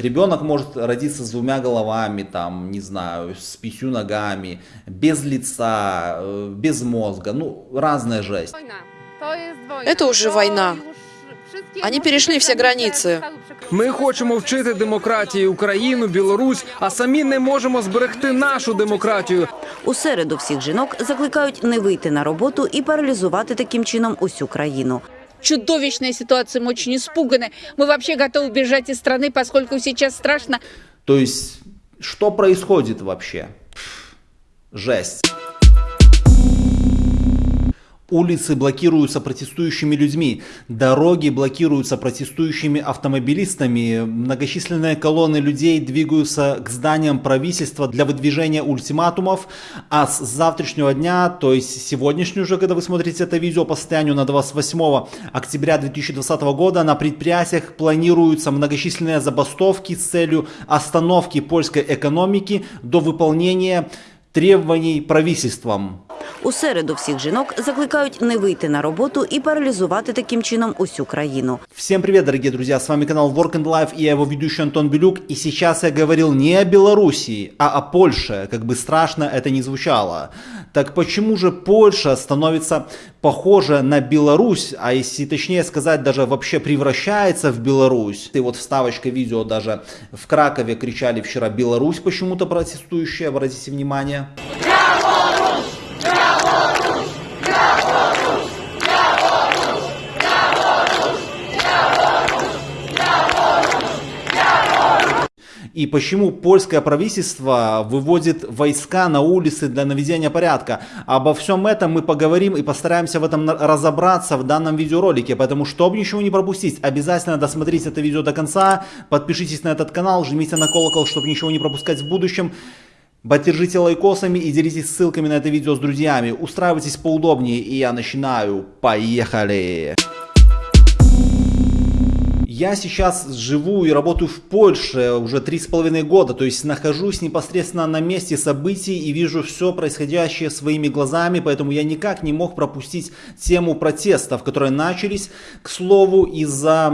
Ребенок может родиться с двумя головами, там, не знаю, с пятью ногами, без лица, э, без мозга, ну, разная жесть. Это уже война. Они перешли все границы. Ми хочемо вчити демократії Україну, Білорусь, а самі не можемо зберегти нашу демократію. У середу всіх жінок закликають не вийти на роботу і паралізувати таким чином усю країну. чудовищная ситуация, мы очень испуганы. Мы вообще готовы бежать из страны, поскольку сейчас страшно. То есть, что происходит вообще? Жесть. Улицы блокируются протестующими людьми, дороги блокируются протестующими автомобилистами, многочисленные колонны людей двигаются к зданиям правительства для выдвижения ультиматумов, а с завтрашнего дня, то есть сегодняшнего уже, когда вы смотрите это видео по состоянию на 28 октября 2020 года, на предприятиях планируются многочисленные забастовки с целью остановки польской экономики до выполнения требований правительством. У середу всіх жінок закликають не вийти на роботу і паралізувати таким чином усю країну. Всем привет, дорогие друзья, с вами канал Work and Life и я его ведущий Антон Белюк. И сейчас я говорил не о Белоруссии, а о Польше, как бы страшно это ни звучало. Так почему же Польша становится похожа на Беларусь, а если точнее сказать, даже вообще превращается в Беларусь? И вот вставочка видео даже в Кракове кричали вчера Беларусь почему-то протестующие, обратите внимание. И почему польское правительство выводит войска на улицы для наведения порядка. Обо всем этом мы поговорим и постараемся в этом разобраться в данном видеоролике. Поэтому, чтобы ничего не пропустить, обязательно досмотрите это видео до конца. Подпишитесь на этот канал, жмите на колокол, чтобы ничего не пропускать в будущем. Поддержите лайкосами и делитесь ссылками на это видео с друзьями. Устраивайтесь поудобнее и я начинаю. Поехали! Я сейчас живу и работаю в Польше уже три с половиной года, то есть нахожусь непосредственно на месте событий и вижу все происходящее своими глазами, поэтому я никак не мог пропустить тему протестов, которые начались, к слову, из-за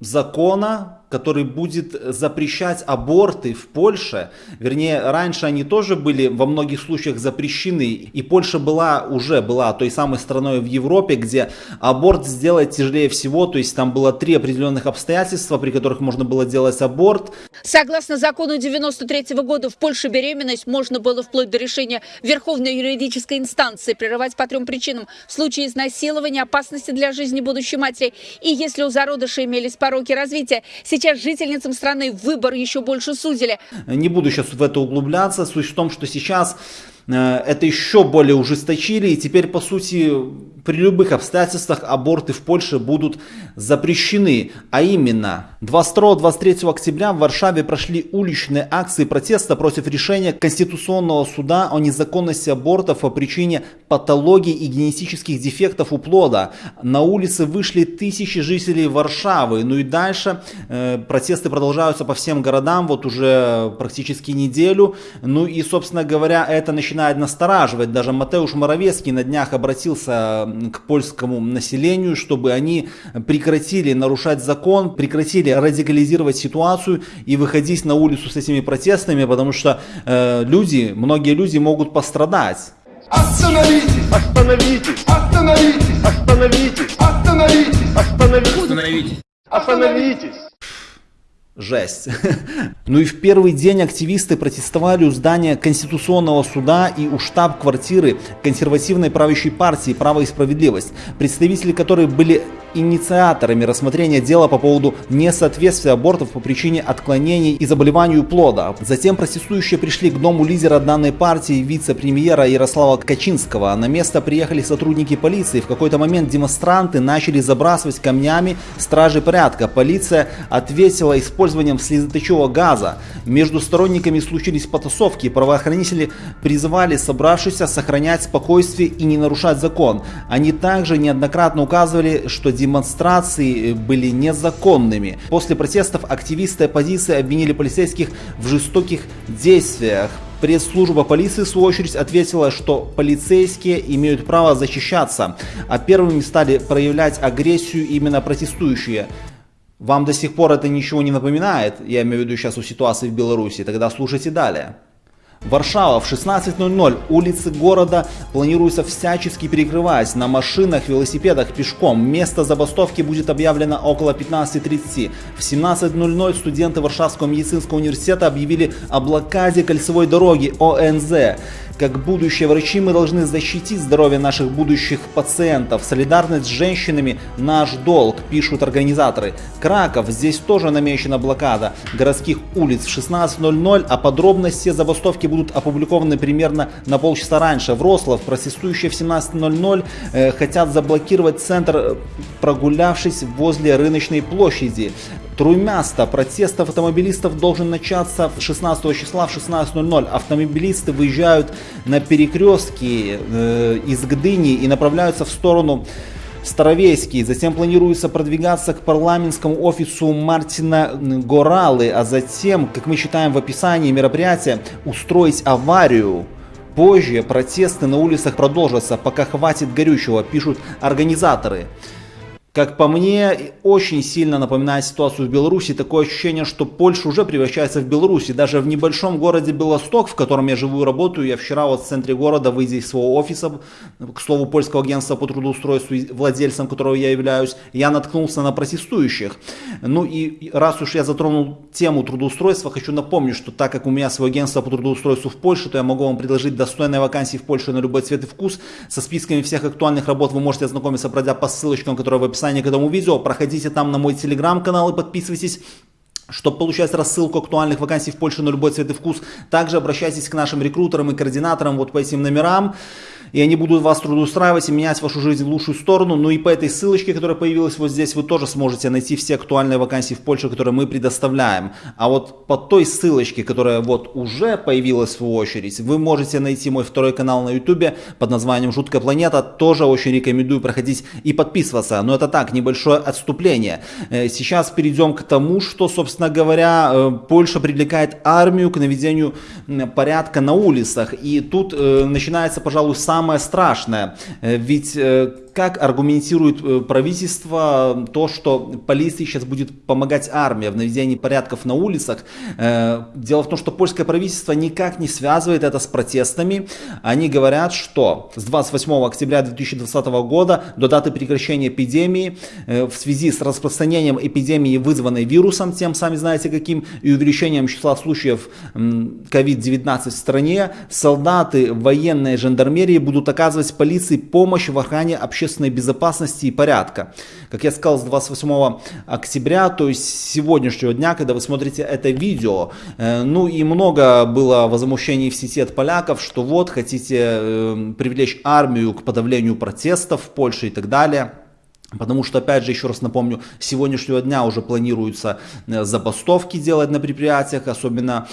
закона, который будет запрещать аборты в Польше. Вернее, раньше они тоже были во многих случаях запрещены. И Польша была, уже была той самой страной в Европе, где аборт сделать тяжелее всего. То есть там было три определенных обстоятельства, при которых можно было делать аборт. Согласно закону 93 года, в Польше беременность можно было вплоть до решения Верховной юридической инстанции прерывать по трем причинам. В случае изнасилования, опасности для жизни будущей матери и если у зародыша имелись пороки развития. Жительницам страны выбор еще больше сузили. Не буду сейчас в это углубляться. Суть в том, что сейчас э, это еще более ужесточили. И теперь, по сути, при любых обстоятельствах аборты в Польше будут запрещены. А именно, 22-23 октября в Варшаве прошли уличные акции протеста против решения Конституционного суда о незаконности абортов по причине патологии и генетических дефектов у плода. На улицы вышли тысячи жителей Варшавы. Ну и дальше э, протесты продолжаются по всем городам вот уже практически неделю. Ну и, собственно говоря, это начинает настораживать. Даже Матеуш Моровецкий на днях обратился к польскому населению, чтобы они прекратили нарушать закон, прекратили радикализировать ситуацию и выходить на улицу с этими протестами, потому что э, люди, многие люди могут пострадать. Остановитесь! Остановитесь! Остановитесь! Остановитесь! Остановитесь! Остановитесь! Остановитесь! Жесть. Ну и в первый день активисты протестовали у здания Конституционного суда и у штаб-квартиры консервативной правящей партии «Право и справедливость», представители которой были инициаторами рассмотрения дела по поводу несоответствия абортов по причине отклонений и заболеванию плода. Затем протестующие пришли к дому лидера данной партии, вице-премьера Ярослава Качинского. На место приехали сотрудники полиции. В какой-то момент демонстранты начали забрасывать камнями стражи порядка. Полиция ответила использованием слезоточивого газа. Между сторонниками случились потасовки. Правоохранители призывали собравшихся сохранять спокойствие и не нарушать закон. Они также неоднократно указывали, что демонстрации были незаконными. После протестов активисты оппозиции обвинили полицейских в жестоких действиях. Пресс-служба полиции, в свою очередь, ответила, что полицейские имеют право защищаться, а первыми стали проявлять агрессию именно протестующие. Вам до сих пор это ничего не напоминает, я имею в виду сейчас у ситуации в Беларуси, тогда слушайте далее. Варшава в 16.00 улицы города планируется всячески перекрывать на машинах, велосипедах, пешком. Место забастовки будет объявлено около 15.30. В 17.00 студенты Варшавского медицинского университета объявили о блокаде кольцевой дороги ОНЗ. Как будущие врачи мы должны защитить здоровье наших будущих пациентов. Солидарность с женщинами – наш долг, пишут организаторы. Краков, здесь тоже намечена блокада городских улиц в 16.00, а подробности забастовки будут опубликованы примерно на полчаса раньше. Врослав, протестующие в 17.00, э, хотят заблокировать центр, э, прогулявшись возле рыночной площади. Труймяста. Протест автомобилистов должен начаться 16 числа в 16.00. Автомобилисты выезжают на перекрестки э, из Гдыни и направляются в сторону Старовейский. Затем планируется продвигаться к парламентскому офису Мартина Горалы, а затем, как мы считаем в описании мероприятия, устроить аварию. Позже протесты на улицах продолжатся, пока хватит горючего, пишут организаторы. Как по мне, очень сильно напоминает ситуацию в Беларуси. Такое ощущение, что Польша уже превращается в Беларусь. И даже в небольшом городе Белосток, в котором я живу и работаю, я вчера вот в центре города, выйдя из своего офиса, к слову, польского агентства по трудоустройству, владельцем которого я являюсь, я наткнулся на протестующих. Ну и раз уж я затронул тему трудоустройства, хочу напомнить, что так как у меня свое агентство по трудоустройству в Польше, то я могу вам предложить достойные вакансии в Польше на любой цвет и вкус. Со списками всех актуальных работ вы можете ознакомиться, пройдя по ссылочкам, которые в описании описании к этому видео. Проходите там на мой телеграм-канал и подписывайтесь чтобы получать рассылку актуальных вакансий в Польше на любой цвет и вкус. Также обращайтесь к нашим рекрутерам и координаторам вот по этим номерам и они будут вас трудоустраивать и менять вашу жизнь в лучшую сторону. Ну и по этой ссылочке, которая появилась вот здесь, вы тоже сможете найти все актуальные вакансии в Польше, которые мы предоставляем. А вот по той ссылочке, которая вот уже появилась в очередь, вы можете найти мой второй канал на YouTube под названием «Жуткая планета». Тоже очень рекомендую проходить и подписываться. Но это так, небольшое отступление. Э, сейчас перейдем к тому, что, собственно говоря, э, Польша привлекает армию к наведению порядка на улицах. И тут э, начинается, пожалуй, сам самое страшное. Э, ведь э, как аргументирует э, правительство то, что полиции сейчас будет помогать армия в наведении порядков на улицах. Дело в том, что польское правительство никак не связывает это с протестами. Они говорят, что с 28 октября 2020 года до даты прекращения эпидемии в связи с распространением эпидемии, вызванной вирусом, тем сами знаете каким, и увеличением числа случаев COVID-19 в стране, солдаты военной жандармерии будут оказывать полиции помощь в охране общественной безопасности и порядка. Как я сказал, с 28 октября, то есть сегодняшнего дня, когда вы смотрите это видео, э, ну и много было возмущений в сети от поляков, что вот хотите э, привлечь армию к подавлению протестов в Польше и так далее. Потому что, опять же, еще раз напомню, с сегодняшнего дня уже планируются э, забастовки делать на предприятиях, особенно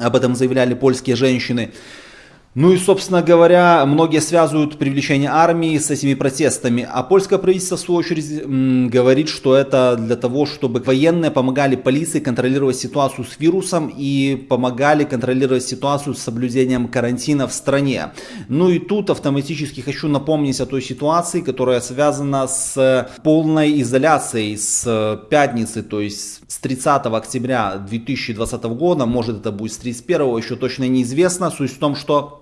об этом заявляли польские женщины. Ну и, собственно говоря, многие связывают привлечение армии с этими протестами, а польское правительство, в свою очередь, говорит, что это для того, чтобы военные помогали полиции контролировать ситуацию с вирусом и помогали контролировать ситуацию с соблюдением карантина в стране. Ну и тут автоматически хочу напомнить о той ситуации, которая связана с полной изоляцией с пятницы, то есть с 30 октября 2020 года, может это будет с 31, еще точно неизвестно. Суть в том, что Э,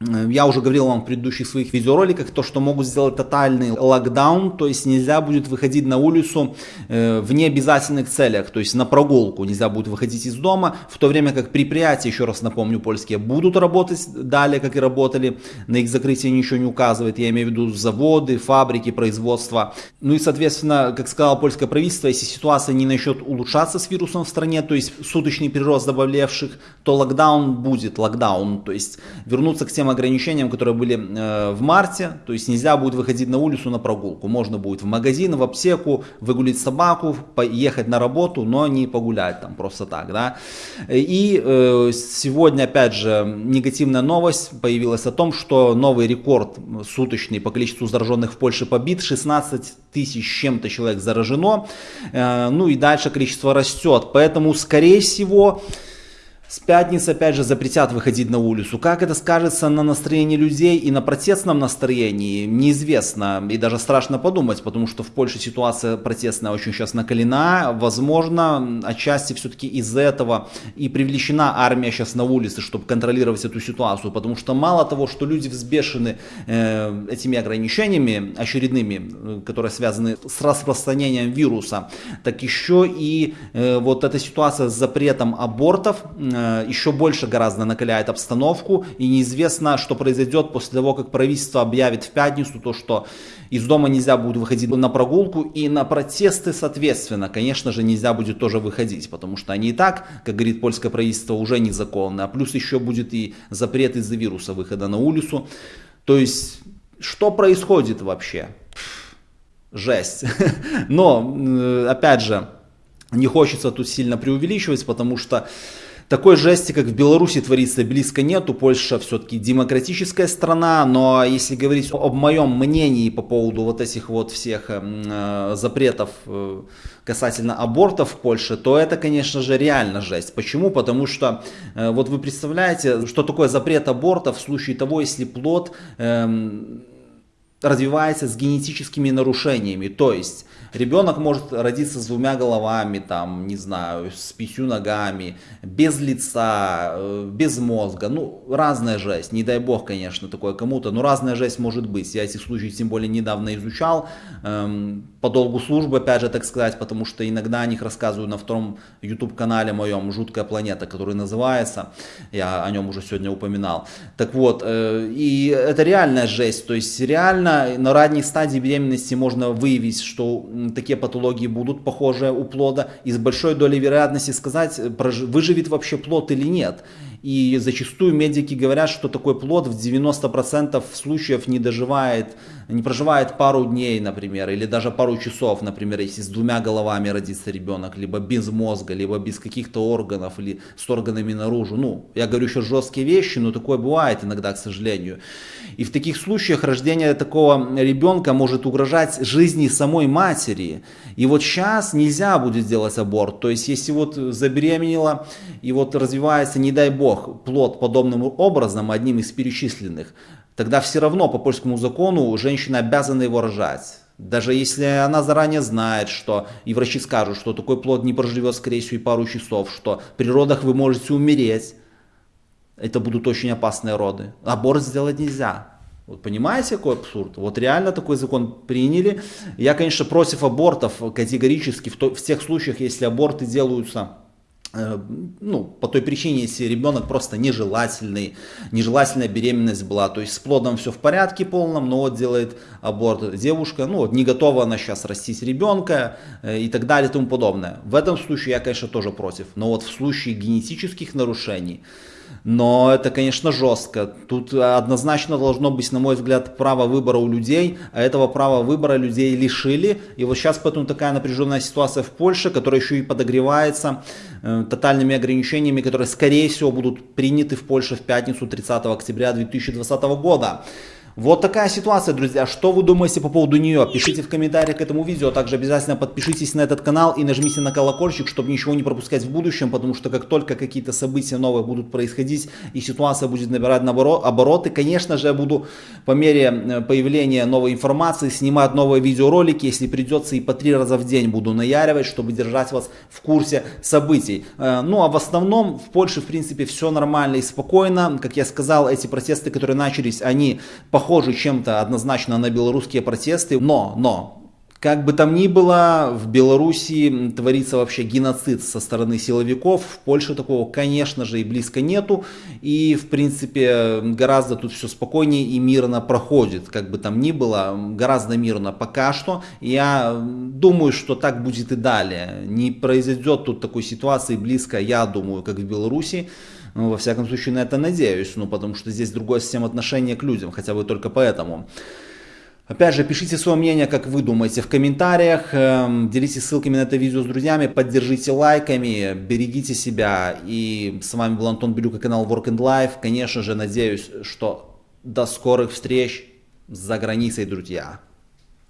я уже говорил вам в предыдущих своих видеороликах, то, что могут сделать тотальный локдаун, то есть нельзя будет выходить на улицу э, в необязательных целях, то есть на прогулку нельзя будет выходить из дома, в то время как предприятия, еще раз напомню, польские будут работать далее, как и работали, на их закрытие ничего не указывает, я имею в виду заводы, фабрики, производства. Ну и, соответственно, как сказал польское правительство, если ситуация не начнет улучшаться с вирусом в стране, то есть суточный прирост заболевших, то локдаун будет, локдаун, то есть вернуться к тем ограничениям, которые были э, в марте, то есть нельзя будет выходить на улицу на прогулку, можно будет в магазин, в аптеку, выгулить собаку, поехать на работу, но не погулять там просто так, да. И э, сегодня, опять же, негативная новость появилась о том, что новый рекорд суточный по количеству зараженных в Польше побит, 16 тысяч чем-то человек заражено, э, ну и дальше количество растет, поэтому, скорее всего, С пятницы опять же запретят выходить на улицу. Как это скажется на настроении людей и на протестном настроении, неизвестно. И даже страшно подумать, потому что в Польше ситуация протестная очень сейчас накалена. Возможно, отчасти все-таки из-за этого и привлечена армия сейчас на улице, чтобы контролировать эту ситуацию. Потому что мало того, что люди взбешены э, этими ограничениями очередными, которые связаны с распространением вируса, так еще и э, вот эта ситуация с запретом абортов Э, еще больше гораздо накаляет обстановку, и неизвестно, что произойдет после того, как правительство объявит в пятницу то, что из дома нельзя будет выходить на прогулку, и на протесты, соответственно, конечно же, нельзя будет тоже выходить, потому что они и так, как говорит польское правительство, уже незаконны, а плюс еще будет и запрет из-за вируса выхода на улицу. То есть, что происходит вообще? Жесть. Но, э, опять же, не хочется тут сильно преувеличивать, потому что такой жести, как в Беларуси творится, близко нету. Польша все-таки демократическая страна, но если говорить об моем мнении по поводу вот этих вот всех э, запретов э, касательно абортов в Польше, то это, конечно же, реально жесть. Почему? Потому что э, вот вы представляете, что такое запрет абортов в случае того, если плод э, развивается с генетическими нарушениями, то есть Ребенок может родиться с двумя головами, там, не знаю, с пятью ногами, без лица, э, без мозга. Ну, разная жесть. Не дай бог, конечно, такое кому-то, но разная жесть может быть. Я эти случаи тем более недавно изучал. Эм, по долгу службы, опять же, так сказать, потому что иногда о них рассказываю на втором YouTube-канале моем «Жуткая планета», который называется. Я о нем уже сегодня упоминал. Так вот, э, и это реальная жесть. То есть реально на ранней стадии беременности можно выявить, что такие патологии будут похожие у плода, и с большой долей вероятности сказать, выживет вообще плод или нет. И зачастую медики говорят, что такой плод в 90% случаев не доживает, не проживает пару дней, например, или даже пару часов, например, если с двумя головами родится ребенок, либо без мозга, либо без каких-то органов, или с органами наружу. Ну, я говорю еще жесткие вещи, но такое бывает иногда, к сожалению. И в таких случаях рождение такого ребенка может угрожать жизни самой матери. И вот сейчас нельзя будет сделать аборт. То есть, если вот забеременела и вот развивается, не дай бог, Бог плод подобным образом, одним из перечисленных, тогда все равно по польскому закону женщина обязана его рожать. Даже если она заранее знает, что и врачи скажут, что такой плод не проживет, скорее всего, и пару часов, что при родах вы можете умереть, это будут очень опасные роды. Аборт сделать нельзя. Вот понимаете, какой абсурд? Вот реально такой закон приняли. Я, конечно, против абортов категорически в, то, в тех случаях, если аборты делаются ну, по той причине, если ребенок просто нежелательный, нежелательная беременность была, то есть с плодом все в порядке полном, но вот делает аборт девушка, ну вот не готова она сейчас растить ребенка э, и так далее и тому подобное. В этом случае я, конечно, тоже против, но вот в случае генетических нарушений, но это, конечно, жестко. Тут однозначно должно быть, на мой взгляд, право выбора у людей, а этого права выбора людей лишили. И вот сейчас поэтому такая напряженная ситуация в Польше, которая еще и подогревается э, тотальными ограничениями, которые, скорее всего, будут приняты в Польше в пятницу 30 октября 2020 года. Вот такая ситуация, друзья. Что вы думаете по поводу нее? Пишите в комментариях к этому видео. Также обязательно подпишитесь на этот канал и нажмите на колокольчик, чтобы ничего не пропускать в будущем, потому что как только какие-то события новые будут происходить и ситуация будет набирать обороты, конечно же, я буду по мере э, появления новой информации снимать новые видеоролики, если придется и по три раза в день буду наяривать, чтобы держать вас в курсе событий. Э, ну а в основном в Польше, в принципе, все нормально и спокойно. Как я сказал, эти протесты, которые начались, они по похожи чем-то однозначно на белорусские протесты, но, но, как бы там ни было, в Беларуси творится вообще геноцид со стороны силовиков. В Польше такого, конечно же, и близко нету. И, в принципе, гораздо тут все спокойнее и мирно проходит. Как бы там ни было, гораздо мирно пока что. Я думаю, что так будет и далее. Не произойдет тут такой ситуации близко, я думаю, как в Беларуси. Ну, во всяком случае, на это надеюсь, ну, потому что здесь другая система отношения к людям, хотя бы только поэтому. Опять же, пишите свое мнение, как вы думаете, в комментариях, эм, делитесь ссылками на это видео с друзьями, поддержите лайками, берегите себя. И с вами был Антон Белюк и канал Work and Life. Конечно же, надеюсь, что до скорых встреч за границей, друзья.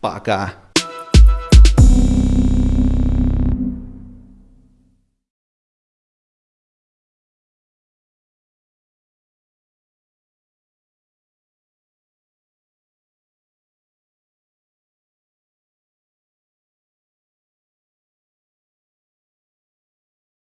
Пока.